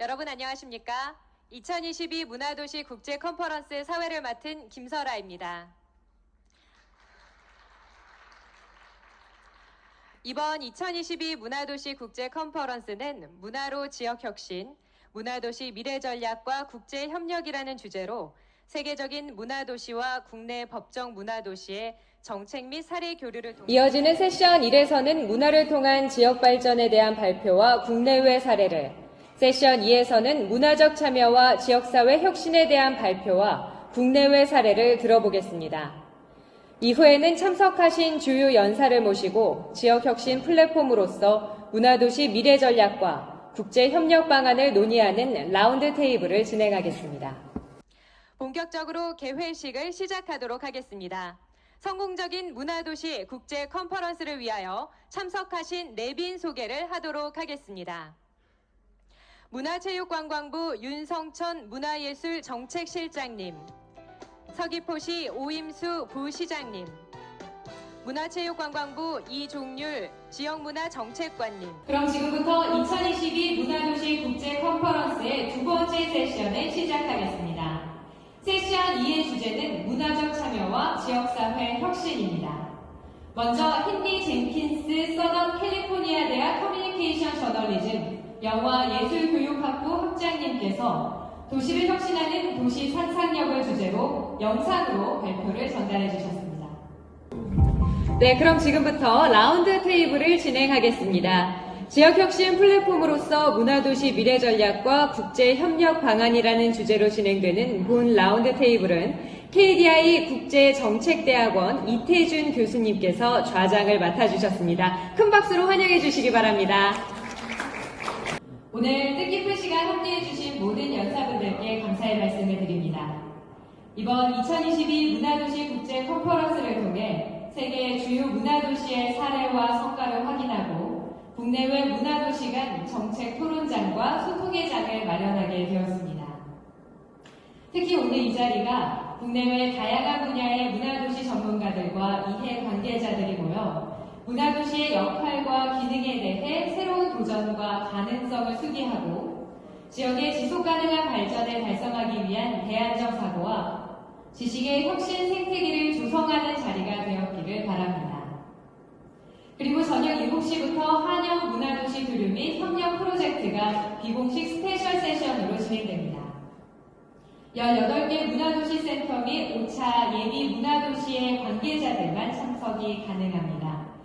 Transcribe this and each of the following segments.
여러분 안녕하십니까? 2022 문화도시 국제 컨퍼런스 사회를 맡은 김설아입니다. 이번 2022 문화도시 국제 컨퍼런스는 문화로 지역 혁신, 문화도시 미래 전략과 국제 협력이라는 주제로 세계적인 문화도시와 국내 법정 문화도시의 정책 및 사례 교류를 통해 이어지는 세션 1에서는 문화를 통한 지역 발전에 대한 발표와 국내외 사례를, 세션 2에서는 문화적 참여와 지역사회 혁신에 대한 발표와 국내외 사례를 들어보겠습니다. 이후에는 참석하신 주요 연사를 모시고 지역혁신 플랫폼으로서 문화도시 미래 전략과 국제협력 방안을 논의하는 라운드 테이블을 진행하겠습니다. 본격적으로 개회식을 시작하도록 하겠습니다. 성공적인 문화도시 국제 컨퍼런스를 위하여 참석하신 내빈 소개를 하도록 하겠습니다. 문화체육관광부 윤성천 문화예술 정책실장님, 서귀포시 오임수 부시장님, 문화체육관광부 이종률 지역문화정책관님. 그럼 지금부터 2022 문화도시 국제 컨퍼런스의 두 번째 세션을 시작하겠습니다. 세션 2의 주제는 문화적 참여와 지역사회 혁신입니다. 먼저 헨리 젠킨스 서던 캘리포니아 대학 커뮤니케이션 저널리즘 영화 예술교육학부 학장님께서 도시를 혁신하는 도시 상상력을 주제로 영상으로 발표를 전달해 주셨습니다. 네, 그럼 지금부터 라운드 테이블을 진행하겠습니다. 지역혁신 플랫폼으로서 문화도시 미래 전략과 국제협력 방안이라는 주제로 진행되는 본 라운드 테이블은 KDI 국제정책대학원 이태준 교수님께서 좌장을 맡아주셨습니다. 큰 박수로 환영해 주시기 바랍니다. 오늘 뜻깊은 시간 함께해 주신 모든 연사분들께 감사의 말씀을 드립니다. 이번 2022 문화도시 국제 컨퍼런스를 통해 세계 주요 문화도시의 사례와 성과를 확인하고 국내외 문화도시 간 정책 토론장과 소통의 장을 마련하게 되었습니다. 특히 오늘 이 자리가 국내외 다양한 분야의 문화도시 전문가들과 이해 관계자들이 모여 문화도시의 역할과 기능에 대해 새로운 도전과 가능성을 수기하고 지역의 지속 가능한 발전을 달성하기 위한 대안적 사고와 지식의 혁신 생태계를 조성하는 자리가 되었기를 바랍니다. 그리고 저녁 7시부터 한영 문화도시 교류 및 협력 프로젝트가 비공식 스페셜 세션으로 진행됩니다. 18개 문화도시 센터 및 5차 예비 문화도시의 관계자들만 참석이 가능합니다.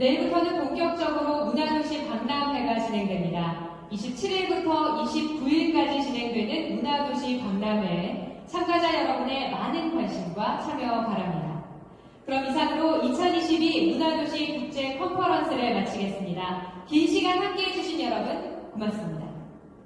내일부터는 본격적으로 문화도시 박람회가 진행됩니다. 27일부터 29일까지 진행되는 문화도시 박람회에 참가자 여러분의 많은 관심과 참여 바랍니다. 그럼 이상으로 2022 문화도시 국제 컨퍼런스를 마치겠습니다. 긴 시간 함께 해 주신 여러분 고맙습니다.